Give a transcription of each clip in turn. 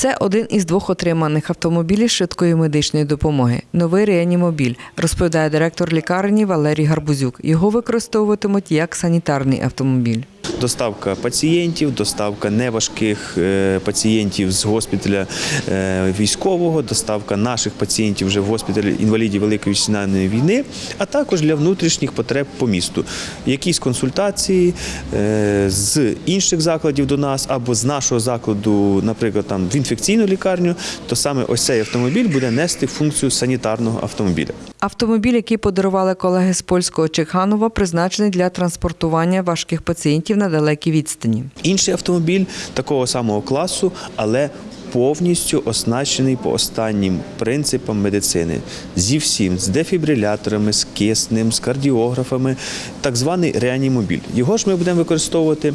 Це один із двох отриманих автомобілів швидкої медичної допомоги. Новий реанімобіль, розповідає директор лікарні Валерій Гарбузюк. Його використовуватимуть як санітарний автомобіль. Доставка пацієнтів, доставка неважких е, пацієнтів з госпіталя е, військового, доставка наших пацієнтів вже в госпіталі інвалідів Великої вітчизняної війни, а також для внутрішніх потреб по місту. Якісь консультації е, з інших закладів до нас або з нашого закладу, наприклад, там в інфекційну лікарню, то саме ось цей автомобіль буде нести функцію санітарного автомобіля. Автомобіль, який подарували колеги з польського Чеханова, призначений для транспортування важких пацієнтів на далекій відстані. Інший автомобіль такого самого класу, але повністю оснащений по останнім принципам медицини. Зі всім, з дефібриляторами, з киснем, з кардіографами, так званий реанімобіль. Його ж ми будемо використовувати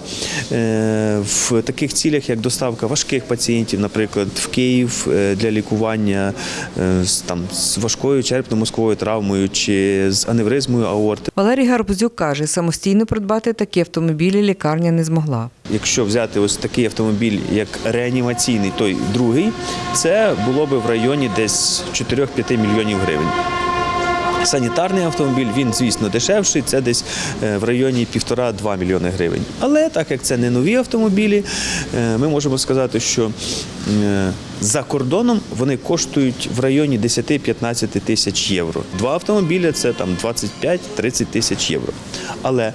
е, в таких цілях, як доставка важких пацієнтів, наприклад, в Київ е, для лікування е, там, з важкою черепно-мозковою травмою чи з аневризмою аорти. Валерій Гарбузюк каже, самостійно придбати такі автомобілі лікарня не змогла. Якщо взяти ось такий автомобіль, як реанімаційний, той другий, це було би в районі десь 4-5 мільйонів гривень. Санітарний автомобіль, він, звісно, дешевший, це десь е, в районі 1,5-2 мільйони гривень. Але так як це не нові автомобілі, е, ми можемо сказати, що е, за кордоном вони коштують в районі 10-15 тисяч євро. Два автомобіля це там 25-30 тисяч євро. Але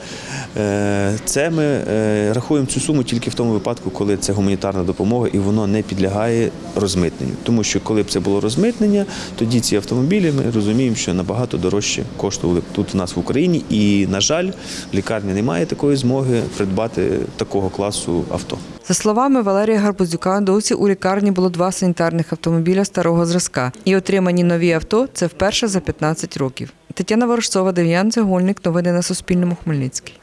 це ми рахуємо цю суму тільки в тому випадку, коли це гуманітарна допомога і воно не підлягає розмитненню. Тому що коли б це було розмитнення, тоді ці автомобілі ми розуміємо, що набагато дорожче коштували б тут у нас в Україні. І, на жаль, лікарня не має такої змоги придбати такого класу авто. За словами Валерія Гарбузюка, досі у лікарні було два санітарних автомобіля старого зразка. І отримані нові авто це вперше за 15 років. Тетяна Ворожцова, Дем'ян Цегольник. Новини на Суспільному. Хмельницький.